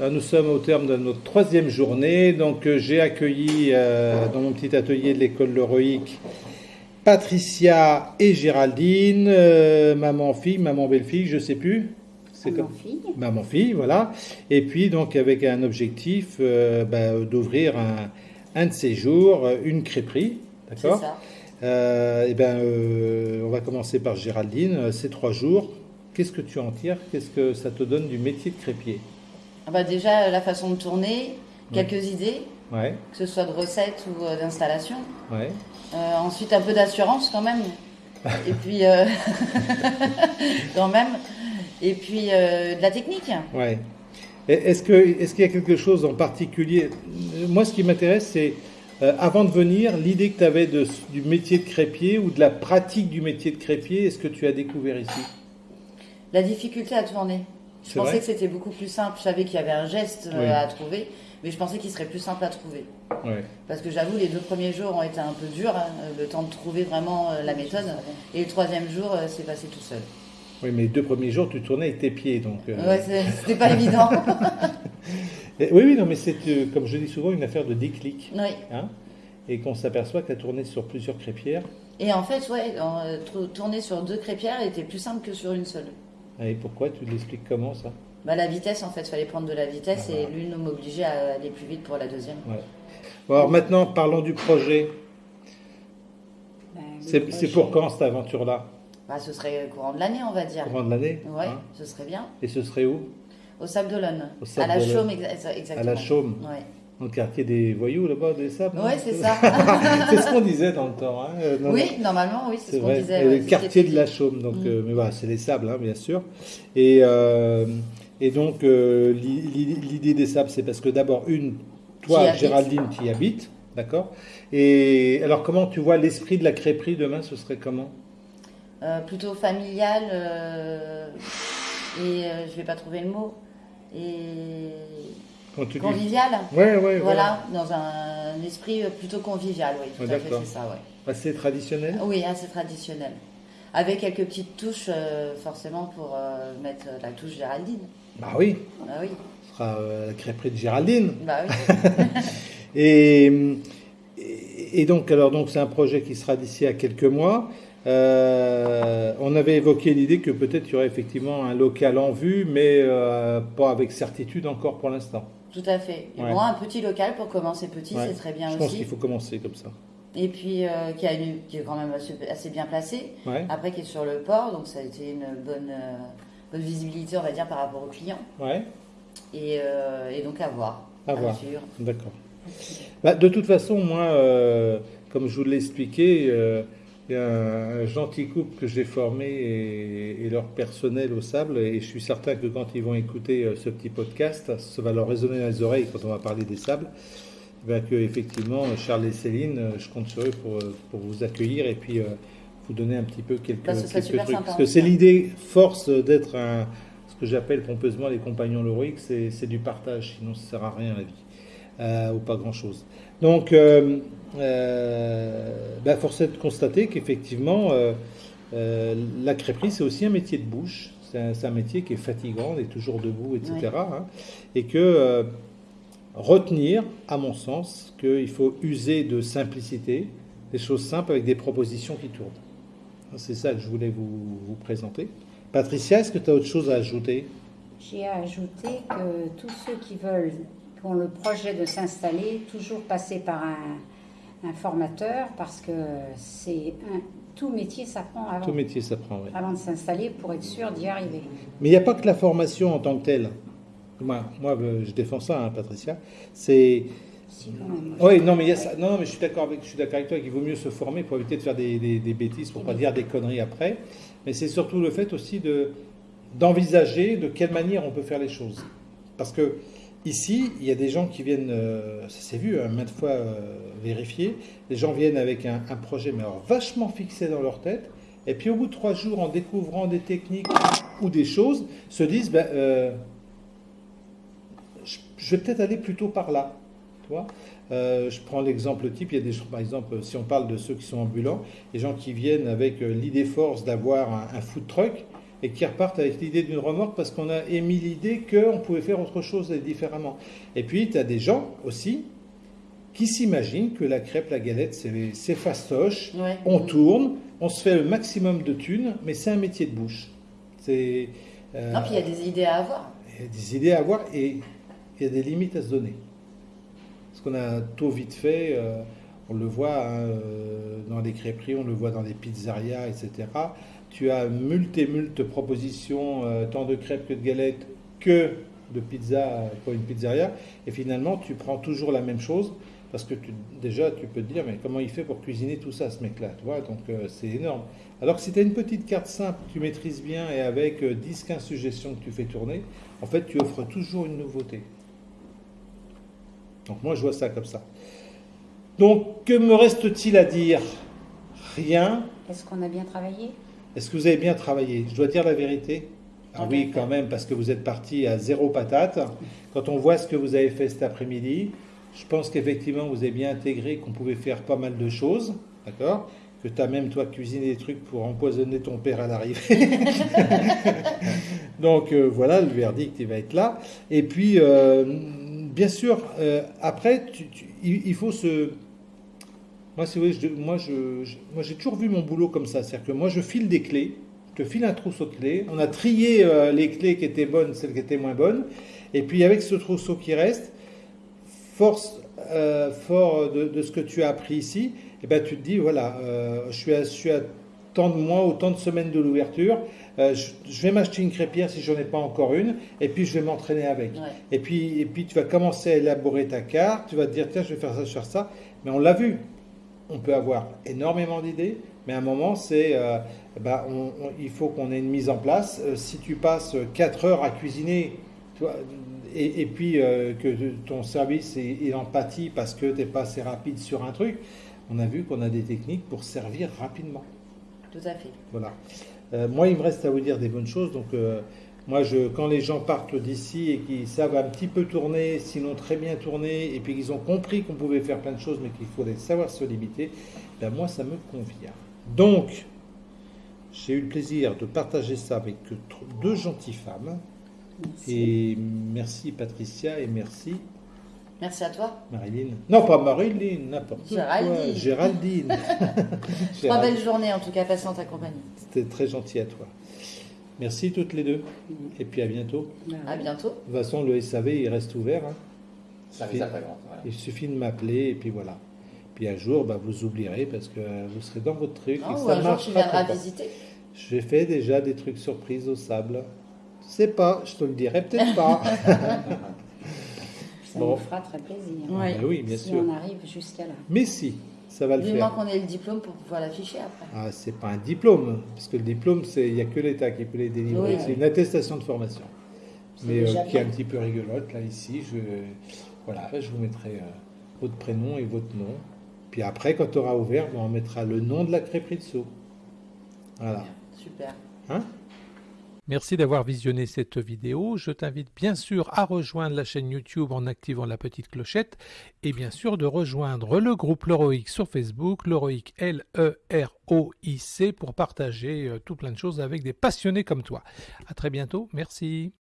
Nous sommes au terme de notre troisième journée. Donc, euh, j'ai accueilli euh, dans mon petit atelier de l'école Leroic Patricia et Géraldine, euh, maman-fille, maman-belle-fille, je sais plus. C'est Maman comme fille. maman-fille, voilà. Et puis, donc, avec un objectif euh, bah, d'ouvrir un, un de ces jours, une crêperie. C'est D'accord ça. Euh, eh ben, on va commencer par Géraldine. Ces trois jours, qu'est-ce que tu en tires? Qu'est-ce que ça te donne du métier de crépier Ah bah déjà, la façon de tourner, quelques idées, Ouais, que ce soit de recettes ou euh, d'installation. ouais. Euh, ensuite, un peu d'assurance quand même. Et puis, euh, quand même. Et puis, euh, de la technique. Ouais. Est-ce qu'il y a quelque chose en particulier? Moi, ce qui m'intéresse, c'est avant de venir, l'idée que tu avais de, du métier de crépier ou de la pratique du métier de crépier, est-ce que tu as découvert ici? La difficulté à tourner. Je pensais que c'était beaucoup plus simple. Je savais qu'il y avait un geste euh, Oui. à trouver, mais je pensais qu'il serait plus simple à trouver. Parce que j'avoue, les deux premiers jours ont été un peu durs, hein, le temps de trouver vraiment euh, la méthode. Et le troisième jour, euh, c'est passé tout seul. Oui, mais les deux premiers jours, tu tournais avec tes pieds, donc. euh, Ouais, c'était pas évident. oui, oui, non, mais c'est euh, comme je dis souvent une affaire de déclic, oui. hein, et qu'on s'aperçoit que tu as tourné sur plusieurs crépières. Et en fait, ouais, en, euh, tourner sur deux crépières était plus simple que sur une seule. Et pourquoi Tu l'expliques comment ça? Bah, la vitesse, en fait, il fallait prendre de la vitesse Ah et bah. l'une m'obligeait à aller plus vite pour la deuxième. Ouais. Bon, alors maintenant, parlons du projet. Ben, le C'est pour quand cette aventure-là? Bah, ce serait courant de l'année, on va dire. Courant de l'année Ouais, hein ce serait bien. Et ce serait où? Au Sable d'Olonne. Au À Sable la. Chaume, exa- exactement. À la Chaume, Ouais, dans le quartier des voyous là-bas, des sables non ouais c'est ça. c'est ce qu'on disait dans le temps. Hein euh, oui, normalement, oui, c'est ce qu'on disait. Ouais, le quartier de la Chaume, donc, Mm. euh, mais voilà, c'est les sables, hein, bien sûr. Et, euh, et donc, euh, l'i- l'i- l'idée des sables, c'est parce que d'abord, une, toi. Géraldine, tu y habites, d'accord? Et alors, comment tu vois l'esprit de la crêperie demain Ce serait comment? Plutôt familial et je vais pas trouver le mot et Tu dis- convivial. Ouais, ouais, voilà. Voilà, dans un esprit plutôt convivial, oui, tout à fait, d'accord. c'est ça, ouais. Assez traditionnel? Oui, assez traditionnel. Avec quelques petites touches, euh, forcément, pour euh, mettre la touche Géraldine. Bah oui, Bah oui, ce sera euh, la crêperie de Géraldine. bah oui. Et, et- et donc, alors, donc, c'est un projet qui sera d'ici à quelques mois. Euh, on avait évoqué l'idée que peut-être il y aurait effectivement un local en vue, mais euh, pas avec certitude encore pour l'instant. Tout à fait. Et Ouais. bon, un petit local pour commencer petit, Ouais. c'est très bien Je pense aussi. qu'il faut commencer comme ça. Et puis, euh, qui, a une- qui est quand même assez, assez bien placé. Ouais, Après, qui est sur le port, donc ça a été une bonne, bonne visibilité, on va dire, par rapport aux clients. ouais, Et, et donc, à voir. À voir. suivre. d'accord. Bah, de toute façon, moi, comme je vous l'ai expliqué, il y a un, un gentil couple que j'ai formé et, et leur personnel au sable, et je suis certain que quand ils vont écouter euh, ce petit podcast, ça va leur résonner dans les oreilles quand on va parler des sables. Ben, que effectivement Charles et Céline, euh, je compte sur eux pour, euh, pour vous accueillir et puis euh, vous donner un petit peu quelques, Bah, quelques trucs. sympa, Parce que c'est l'idée force d'être un, ce que j'appelle pompeusement les compagnons loriques, c'est du partage, sinon ça sert à rien la vie, euh, ou pas grand chose. Donc, euh, ben, force est de constater qu'effectivement, euh, euh, la crêperie c'est aussi un métier de bouche. C'est un, métier qui est fatigant, on est toujours debout, etc. Hein, et que euh, retenir, à mon sens, qu'il faut user de simplicité, des choses simples avec des propositions qui tournent. C'est ça que je voulais vous, vous présenter. Patricia, est-ce que tu as autre chose à ajouter? J'ai ajouté que tous ceux qui veulent, qui ont le projet de s'installer, toujours passer par un, un formateur parce que c'est un, tout métier s'apprend avant, Tout métier s'apprend, oui. avant de s'installer pour être sûr d'y arriver. Mais il n'y a pas que la formation en tant que telle. Moi, moi je défends ça, hein, Patricia. C'est. Oui, non, mais il y a ça. Non, non, mais je suis d'accord avec, je suis d'accord avec toi qu'il vaut mieux se former pour éviter de faire des, des- des bêtises, pour pas dire des conneries après. Mais c'est surtout le fait aussi de d'envisager de quelle manière on peut faire les choses. Parce que ici, il y a des gens qui viennent, euh, ça s'est vu hein, maintes fois euh, vérifié, les gens viennent avec un, projet mais alors vachement fixé dans leur tête, et puis au bout de trois jours, en découvrant des techniques ou des choses, se disent, ben, euh, je, vais peut-être aller plutôt par là. Euh, je prends l'exemple type, il y a des gens, par exemple, si on parle de ceux qui sont ambulants, les gens qui viennent avec l'idée force d'avoir un food truck, et qui repartent avec l'idée d'une remorque parce qu'on a émis l'idée qu'on pouvait faire autre chose et différemment. Et puis, tu as des gens aussi qui s'imaginent que la crêpe, la galette, c'est fastoche, Ouais. on tourne, on se fait le maximum de thunes, mais c'est un métier de bouche. C'est euh, Non, puis il y a des idées à avoir. il y a des idées à avoir et il y a des limites à se donner. Parce qu'on a tôt vite fait, euh, on le voit hein, euh, dans les crêperies, on le voit dans les pizzerias, etc. Tu as multe et multe propositions, euh, tant de crêpes que de galettes, que de pizza pour une pizzeria. Et finalement, tu prends toujours la même chose. Parce que déjà, tu peux te dire, mais comment il fait pour cuisiner tout ça, ce mec-là Donc, euh, c'est énorme. Alors que si tu as une petite carte simple, que tu maîtrises bien, et avec euh, 10-15 suggestions que tu fais tourner, en fait, tu offres toujours une nouveauté. Donc, moi, je vois ça comme ça. Donc, que me reste-t-il à dire? Rien. Est-ce qu'on a bien travaillé? Est-ce que vous avez bien travaillé? Je dois dire la vérité Ah oui, quand même, parce que vous êtes parti à zéro patate. Quand on voit ce que vous avez fait cet après-midi, je pense qu'effectivement, vous avez bien intégré qu'on pouvait faire pas mal de choses, d'accord? Que tu as même, toi, cuisiné des trucs pour empoisonner ton père à l'arrivée. Donc, euh, voilà, le verdict, il va être là. Et puis, euh, bien sûr, euh, après, tu- tu- il, il faut se... Moi, voulez, je- moi, je, je- moi, j'ai toujours vu mon boulot comme ça. C'est-à-dire que moi, je file des clés, je te file un trousseau de clés. On a trié euh, les clés qui étaient bonnes, celles qui étaient moins bonnes. Et puis, avec ce trousseau qui reste, force, euh, fort de, de ce que tu as appris ici, eh ben, tu te dis, voilà, euh, je, suis à, je suis à tant de mois ou tant de semaines de l'ouverture, euh, je, je vais m'acheter une crêpière si j'en ai pas encore une, et puis je vais m'entraîner avec. Ouais. Et puis, et puis tu vas commencer à élaborer ta carte, tu vas te dire, tiens, je vais faire ça, je vais faire ça. Mais on l'a vu, on peut avoir énormément d'idées, mais à un moment, c'est, euh, ben, on- on- il faut qu'on ait une mise en place. Euh, si tu passes 4 heures à cuisiner, tu vois, et, et puis euh, que ton service est, il en pâtit parce que tu n'es pas assez rapide sur un truc, on a vu qu'on a des techniques pour servir rapidement. Tout à fait. Voilà. Euh, moi, il me reste à vous dire des bonnes choses. Donc, moi, je, quand les gens partent d'ici et qu'ils savent un petit peu tourner, sinon très bien tourner, et puis qu'ils ont compris qu'on pouvait faire plein de choses, mais qu'il fallait savoir se limiter, ben moi, ça me convient. Donc, j'ai eu le plaisir de partager ça avec deux gentilles femmes. Merci. Et merci Patricia et merci Merci à toi. Marilyn. Non, pas Marilyn, n'importe quoi. Géraldine. Géraldine. Trois Géraldine. belles journées en tout cas en ta compagnie. C'était très gentil à toi. Merci toutes les deux. Et puis à bientôt. Ben À oui. bientôt. De toute façon, le SAV, il reste ouvert. hein. Ça fait ça, pas grand. Voilà. Il suffit de m'appeler et puis voilà. Puis un jour, bah, vous oublierez parce que vous serez dans votre truc. Non, et ou ça un jour tu viendras pas. visiter. J'ai fait déjà des trucs surprises au sable. Je sais pas, je te le dirai peut-être pas. Ça Bon. nous fera très plaisir. Ouais. Ben oui, bien si sûr. on arrive jusqu'à là. Mais si, ça va le Du faire. moment qu'on ait le diplôme pour pouvoir l'afficher après. Ah, c'est pas un diplôme, parce que le diplôme, c'est il n'y a que l'État qui peut les délivrer. Oui. c'est une attestation de formation. Mais euh, qui est un petit peu rigolote, là, ici. Je, voilà, je vous mettrai euh, votre prénom et votre nom. Puis après, quand tu auras ouvert, ben, on mettra le nom de la crêperie dessous. Voilà. Super. Hein? Merci d'avoir visionné cette vidéo. Je t'invite bien sûr à rejoindre la chaîne YouTube en activant la petite clochette et bien sûr de rejoindre le groupe Leroic sur Facebook, Leroic L-E-R-O-I-C pour partager euh, tout plein de choses avec des passionnés comme toi. À très bientôt. Merci.